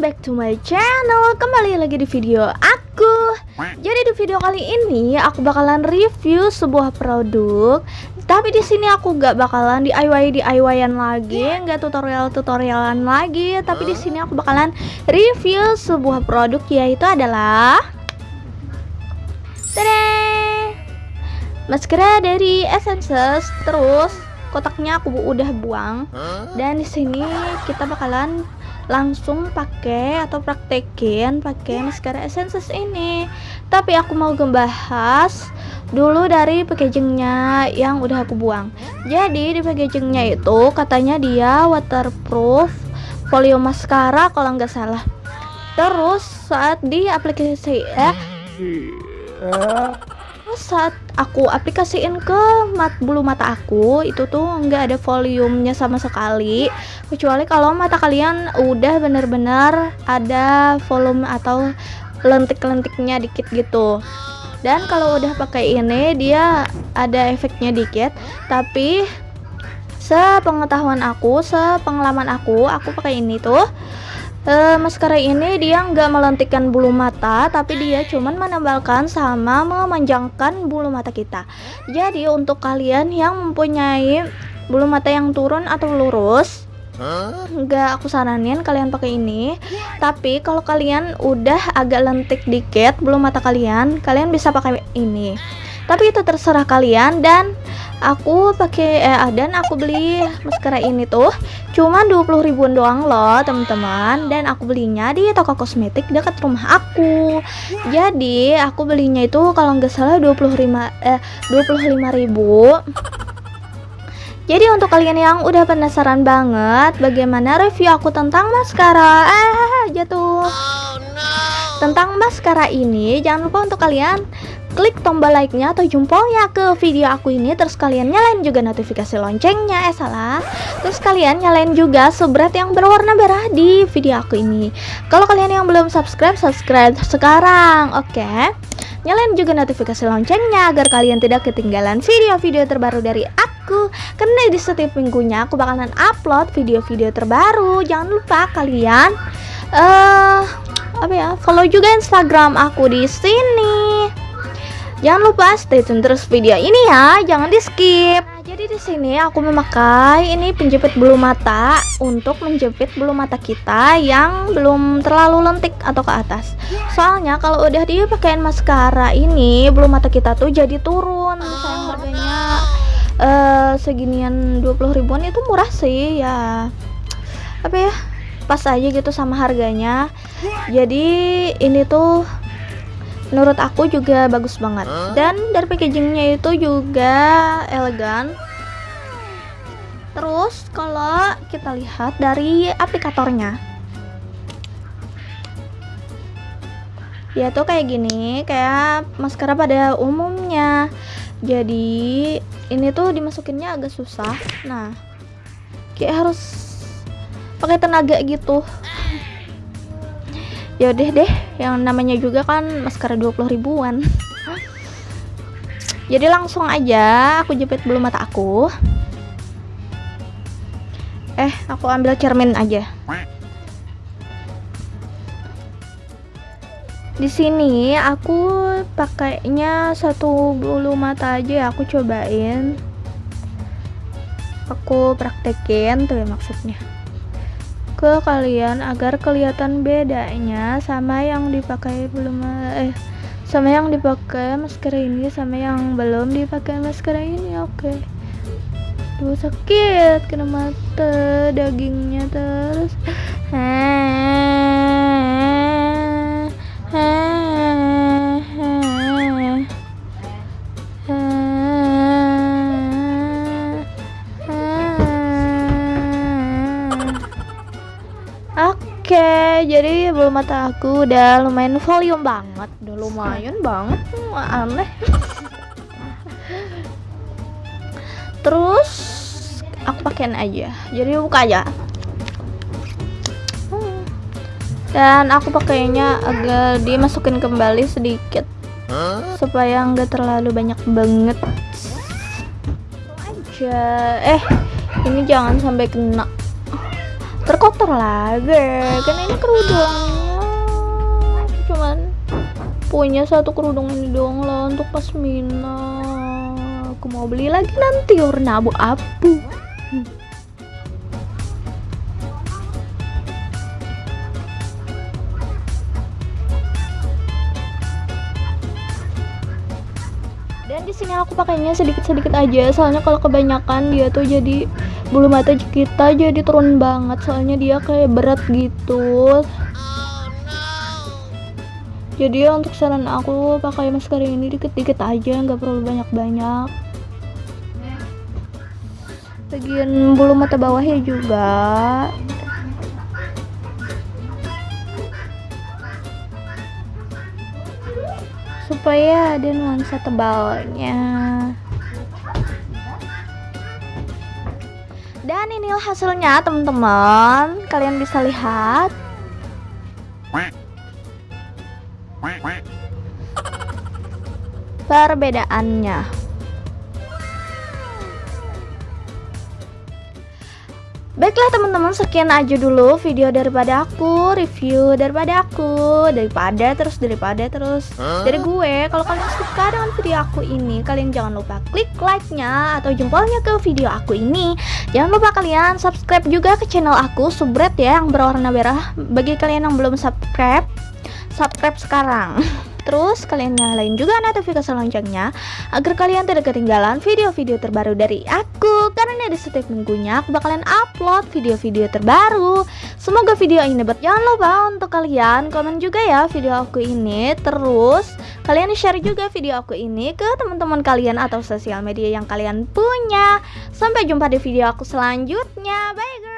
back to my channel. Kembali lagi di video aku. Jadi di video kali ini aku bakalan review sebuah produk. Tapi di sini aku gak bakalan DIY DIY-an lagi, nggak tutorial tutorialan lagi. Tapi di sini aku bakalan review sebuah produk yaitu adalah Tada! Maskara dari Essences. Terus kotaknya aku udah buang. Dan di sini kita bakalan langsung pakai atau praktekin pakai maskara Essences ini. Tapi aku mau membahas dulu dari packagingnya yang udah aku buang. Jadi di packagingnya itu katanya dia waterproof folio maskara kalau nggak salah. Terus saat di aplikasi eh saat aku aplikasiin ke mat bulu mata aku itu tuh nggak ada volumenya sama sekali. Kecuali kalau mata kalian udah bener-bener ada volume atau lentik-lentiknya dikit gitu. Dan kalau udah pakai ini dia ada efeknya dikit. Tapi sepengetahuan aku sepengalaman aku aku pakai ini tuh uh, maskara ini dia nggak melentikkan bulu mata tapi dia cuman menambalkan sama memanjangkan bulu mata kita. Jadi untuk kalian yang mempunyai bulu mata yang turun atau lurus nggak aku saranin kalian pakai ini. Tapi kalau kalian udah agak lentik dikit bulu mata kalian kalian bisa pakai ini tapi itu terserah kalian dan aku pakai eh dan aku beli maskara ini tuh cuma 20 ribuan doang loh teman-teman. Dan aku belinya di toko kosmetik dekat rumah aku. Jadi aku belinya itu kalau nggak salah 25 eh 25 ribu. Jadi untuk kalian yang udah penasaran banget bagaimana review aku tentang maskara eh jatuh. Oh, no. tentang maskara ini jangan lupa untuk kalian klik tombol like-nya atau jempolnya ke video aku ini terus kalian nyalain juga notifikasi loncengnya eh salah. Terus kalian nyalain juga subscribe yang berwarna merah di video aku ini. Kalau kalian yang belum subscribe subscribe sekarang oke? Okay? nyalain juga notifikasi loncengnya agar kalian tidak ketinggalan video-video terbaru dari aku. Karena di setiap minggunya aku bakalan upload video-video terbaru. Jangan lupa kalian eh uh, apa ya follow juga instagram aku di sini Jangan lupa stay tune terus video ini ya, jangan di skip. Nah, jadi di sini aku memakai ini penjepit bulu mata untuk menjepit bulu mata kita yang belum terlalu lentik atau ke atas. Soalnya kalau udah dipakein maskara ini bulu mata kita tuh jadi turun. Sayang harganya uh, seginian 20 ribuan itu murah sih ya. Apa ya? Pas aja gitu sama harganya. Jadi ini tuh menurut aku juga bagus banget. Dan dari packagingnya itu juga elegan. Terus kalau kita lihat dari aplikatornya. Ya tuh kayak gini kayak maskara pada umumnya. Jadi ini tuh dimasukinnya agak susah. Nah kayak harus pakai tenaga gitu ya deh deh yang namanya juga kan maskara 20 ribuan. Jadi langsung aja aku jepit bulu mata aku. Eh aku ambil cermin aja. Di sini aku pakainya satu bulu mata aja ya aku cobain. Aku praktekin tuh ya maksudnya ke kalian agar kelihatan bedanya sama yang dipakai belum eh sama yang dipakai masker ini sama yang belum dipakai masker ini oke okay. Duh sakit kena mata dagingnya terus Oke, jadi bulu mata aku udah lumayan volume banget, udah lumayan banget, aneh. Terus aku pakein aja, jadi buka aja. Dan aku pakainya agak dimasukin kembali sedikit, supaya nggak terlalu banyak banget. Aja, eh ini jangan sampai kena terkotor lagi kan ini kerudungnya cuman punya satu kerudung ini doang lah untuk pasmina aku mau beli lagi nanti warna abu-abu. Dan di sini aku pakainya sedikit-sedikit aja soalnya kalau kebanyakan dia tuh jadi bulu mata kita jadi turun banget soalnya dia kayak berat gitu. Jadi untuk saran aku pakai masker ini dikit-dikit aja nggak perlu banyak-banyak. Bagian bulu mata bawahnya juga. Supaya ada nuansa tebalnya dan inilah hasilnya teman-teman. Kalian bisa lihat. Perbedaannya Baiklah teman-teman sekian aja dulu video daripada aku Review daripada aku Daripada terus daripada terus. Huh? Dari gue Kalau kalian suka dengan video aku ini Kalian jangan lupa klik like-nya Atau jempolnya ke video aku ini. Jangan lupa kalian subscribe juga ke channel aku Subret ya yang berwarna merah. Bagi kalian yang belum subscribe Subscribe sekarang. Terus kalian nyalain juga notifikasi loncengnya agar kalian tidak ketinggalan video-video terbaru dari aku karena di setiap minggunya aku bakalan upload video-video terbaru. Semoga video ini bermanfaat. Jangan lupa untuk kalian komen juga ya video aku ini. Terus kalian share juga video aku ini ke teman-teman kalian atau sosial media yang kalian punya. Sampai jumpa di video aku selanjutnya. Bye guys.